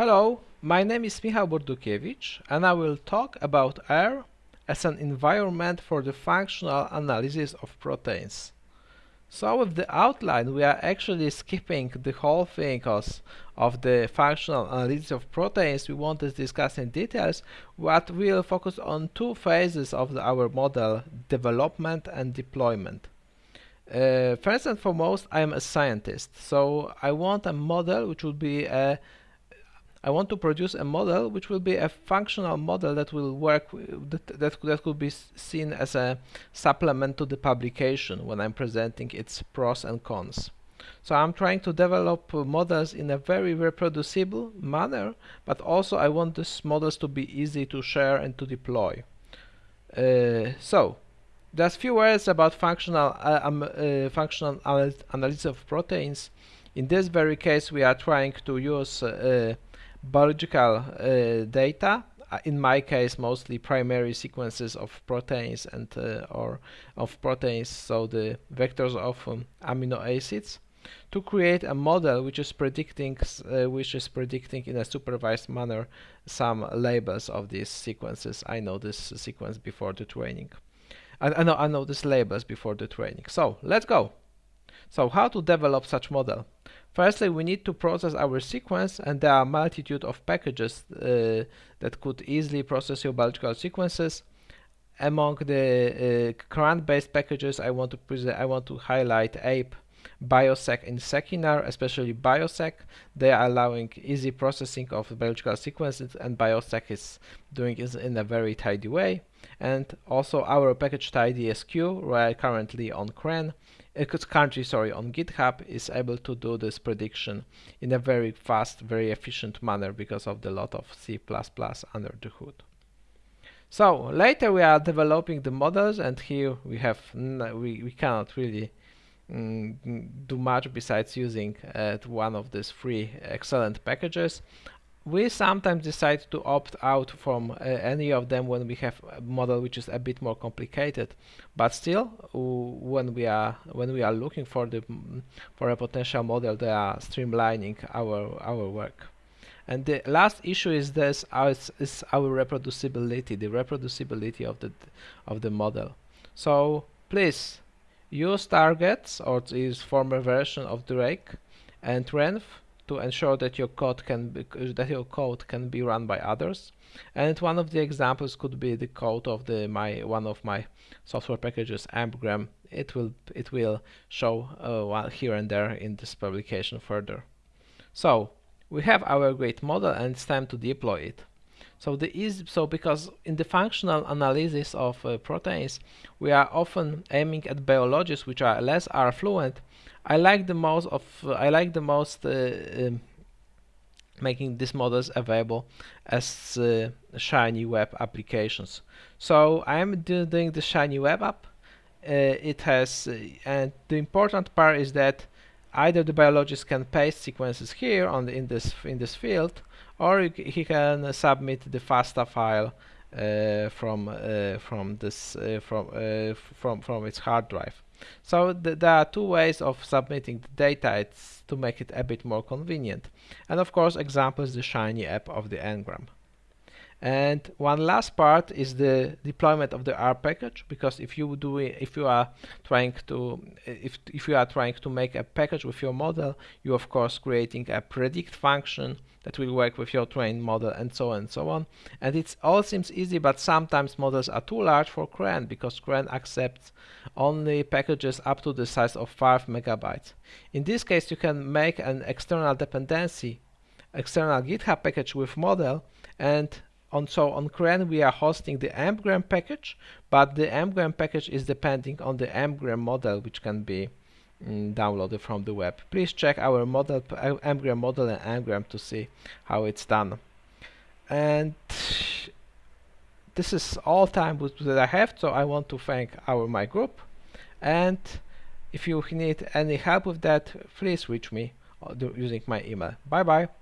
Hello, my name is Michał Burdukiewicz and I will talk about R as an environment for the functional analysis of proteins. So with the outline we are actually skipping the whole thing of the functional analysis of proteins we want to discuss in details, but we'll focus on two phases of the, our model, development and deployment. Uh, first and foremost, I am a scientist, so I want a model which will be a I want to produce a model which will be a functional model that will work that, that, that could be seen as a supplement to the publication when I'm presenting its pros and cons. So I'm trying to develop uh, models in a very reproducible manner, but also I want these models to be easy to share and to deploy. Uh, so there's few words about functional uh, um, uh, functional analysis of proteins. In this very case, we are trying to use uh, biological uh, data uh, in my case mostly primary sequences of proteins and uh, or of proteins so the vectors of um, amino acids to create a model which is predicting uh, which is predicting in a supervised manner some labels of these sequences. I know this sequence before the training. I, I know I know these labels before the training. So let's go. So how to develop such model Firstly, we need to process our sequence and there are multitude of packages uh, that could easily process your biological sequences. Among the uh, CRAN-based packages, I want to I want to highlight APE, bioseq and seqinr, especially bioseq. They are allowing easy processing of biological sequences and bioseq is doing it in a very tidy way. And also our package tidySQ, right currently on CRAN, currently sorry on GitHub is able to do this prediction in a very fast, very efficient manner because of the lot of C++ under the hood. So later we are developing the models and here we have we, we cannot really do much besides using uh, one of these three excellent packages. We sometimes decide to opt out from uh, any of them when we have a model which is a bit more complicated. But still when we are when we are looking for the for a potential model they are streamlining our our work. And the last issue is this is our reproducibility the reproducibility of the of the model. So please use targets or use former version of Drake and Renv to ensure that your code can be, that your code can be run by others. And one of the examples could be the code of the my one of my software packages AmpGram. It will it will show uh, here and there in this publication further. So we have our great model and it's time to deploy it. So the is so because in the functional analysis of uh, proteins we are often aiming at biologies which are less R fluent I like the most of uh, I like the most uh, um, making these models available as uh, shiny web applications. So I am doing the shiny web app. it has and the important part is that either the biologist can paste sequences here on the, in this in this field or he can submit the FASTA file uh, from uh, from this uh, from from from its hard drive. So th there are two ways of submitting the data it's to make it a bit more convenient. And of course example is the Shiny app of the AmpGram. And one last part is the deployment of the R package because if you do if you are trying to if if you are trying to make a package with your model, you of course creating a predict function that will work with your trained model and so on and so on. And it all seems easy, but sometimes models are too large for CRAN because CRAN accepts only packages up to the size of 5 megabytes. In this case, you can make an external dependency, external GitHub package with model and on so on CRAN we are hosting the AmpGram package, but the AmpGram package is depending on the AmpGram model which can be mm, downloaded from the web. Please check our model AmpGram model and AmpGram to see how it's done. And this is all time that I have, so I want to thank our my group. And if you need any help with that, please reach me uh, using my email. Bye bye.